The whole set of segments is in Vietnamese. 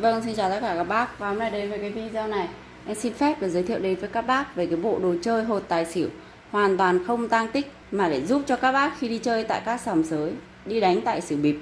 Vâng, xin chào tất cả các bác. Và hôm nay đến với cái video này. Em xin phép được giới thiệu đến với các bác về cái bộ đồ chơi hột tài xỉu. Hoàn toàn không tang tích mà để giúp cho các bác khi đi chơi tại các sòng sới đi đánh tại xỉu bịp.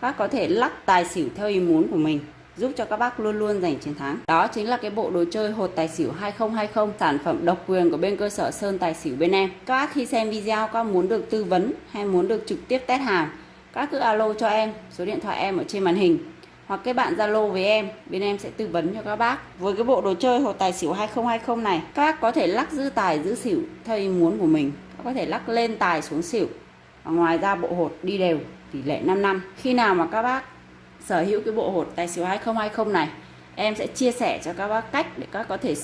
Các có thể lắc tài xỉu theo ý muốn của mình giúp cho các bác luôn luôn giành chiến thắng. Đó chính là cái bộ đồ chơi hột tài xỉu 2020 sản phẩm độc quyền của bên cơ sở Sơn Tài Xỉu bên em. Các bác khi xem video có muốn được tư vấn hay muốn được trực tiếp test hàng các cứ alo cho em số điện thoại em ở trên màn hình hoặc kết bạn Zalo với em, bên em sẽ tư vấn cho các bác. Với cái bộ đồ chơi hột tài xỉu 2020 này, các bác có thể lắc giữ tài giữ xỉu theo ý muốn của mình. Các có thể lắc lên tài xuống xỉu. Và ngoài ra bộ hột đi đều, tỷ lệ 5 năm. Khi nào mà các bác sở hữu cái bộ hột tài xỉu 2020 này, em sẽ chia sẻ cho các bác cách để các có thể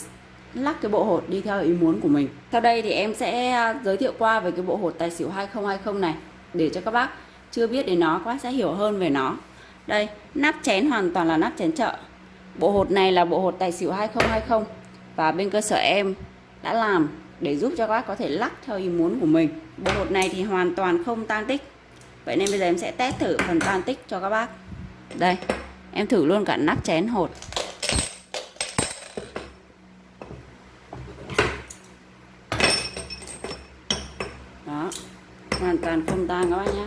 lắc cái bộ hột đi theo ý muốn của mình. Sau đây thì em sẽ à, giới thiệu qua về cái bộ hột tài xỉu 2020 này, để cho các bác chưa biết đến nó, các bác sẽ hiểu hơn về nó đây, nắp chén hoàn toàn là nắp chén chợ. Bộ hột này là bộ hột tài xỉu 2020 và bên cơ sở em đã làm để giúp cho các bác có thể lắc theo ý muốn của mình. Bộ hột này thì hoàn toàn không tan tích. Vậy nên bây giờ em sẽ test thử phần tan tích cho các bác. Đây, em thử luôn cả nắp chén hột. Đó, hoàn toàn không tan các bác nhé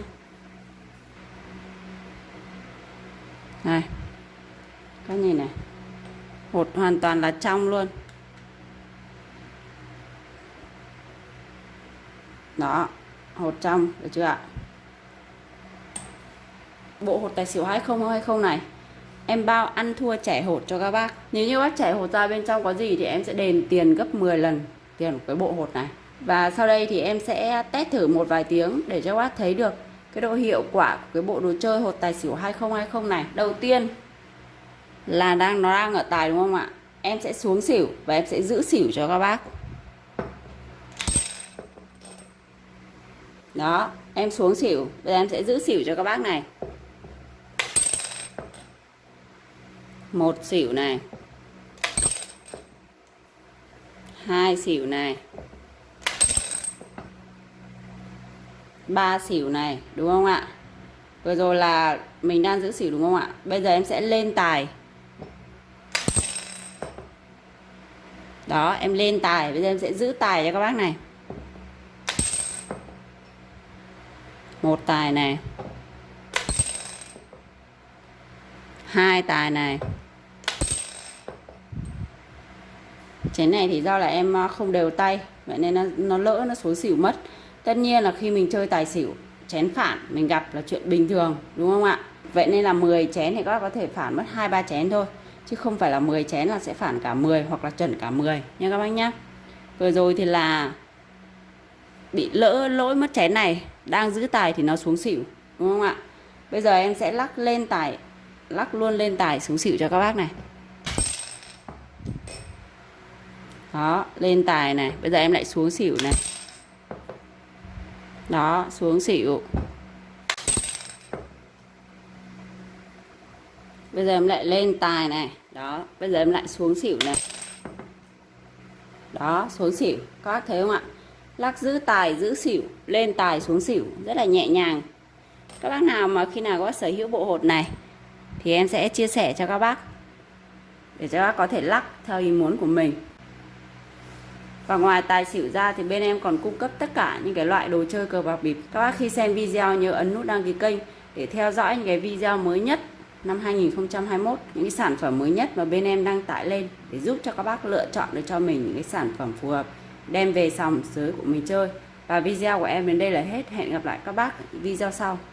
này các nhìn này. Hột hoàn toàn là trong luôn. Đó, hột trong, được chưa ạ? Bộ hột tài xỉu 2020 này? Em bao ăn thua trẻ hột cho các bác. Nếu như bác trẻ hột ra bên trong có gì thì em sẽ đền tiền gấp 10 lần tiền của cái bộ hột này. Và sau đây thì em sẽ test thử một vài tiếng để cho bác thấy được cái độ hiệu quả của cái bộ đồ chơi hột tài xỉu 2020 này, đầu tiên là đang, nó đang ở tài đúng không ạ? Em sẽ xuống xỉu và em sẽ giữ xỉu cho các bác. Đó, em xuống xỉu bây giờ em sẽ giữ xỉu cho các bác này. Một xỉu này. Hai xỉu này. Ba xỉu này đúng không ạ? Vừa rồi là mình đang giữ xỉu đúng không ạ? Bây giờ em sẽ lên tài. Đó em lên tài. Bây giờ em sẽ giữ tài cho các bác này. Một tài này. Hai tài này. Chén này thì do là em ờ, không đều tay vậy nên nó, nó lỡ nó xuống xỉu mất tất nhiên là khi mình chơi tài xỉu, chén phản mình gặp là chuyện bình thường, đúng không ạ? Vậy nên là 10 chén thì các bác có thể phản mất hai, ba chén thôi, chứ không phải là 10 chén là sẽ phản cả 10 hoặc là chuẩn cả 10 nha các bác nhá. Vừa rồi thì là bị lỡ lỗi mất chén này, đang giữ tài thì nó xuống xỉu, đúng không ạ? Bây giờ em sẽ lắc lên tài, lắc luôn lên tài xuống xỉu cho các bác này. Đó, lên tài này, bây giờ em lại xuống xỉu này đó, xuống xỉu. Bây giờ em lại lên tài này. Đó, bây giờ em lại xuống xỉu này. Đó, xuống xỉu. Các bác thấy không ạ? Lắc giữ tài, giữ xỉu. Lên tài, xuống xỉu. Rất là nhẹ nhàng. Các bác nào mà khi nào có sở hữu bộ hột này, thì em sẽ chia sẻ cho các bác. Để cho các bác có thể lắc theo ý muốn của mình và ngoài tài xỉu ra thì bên em còn cung cấp tất cả những cái loại đồ chơi cờ bạc bịp. Các bác khi xem video nhớ ấn nút đăng ký kênh để theo dõi những cái video mới nhất năm 2021 những cái sản phẩm mới nhất mà bên em đăng tải lên để giúp cho các bác lựa chọn được cho mình những cái sản phẩm phù hợp, đem về sòng sới của mình chơi. Và video của em đến đây là hết. Hẹn gặp lại các bác video sau.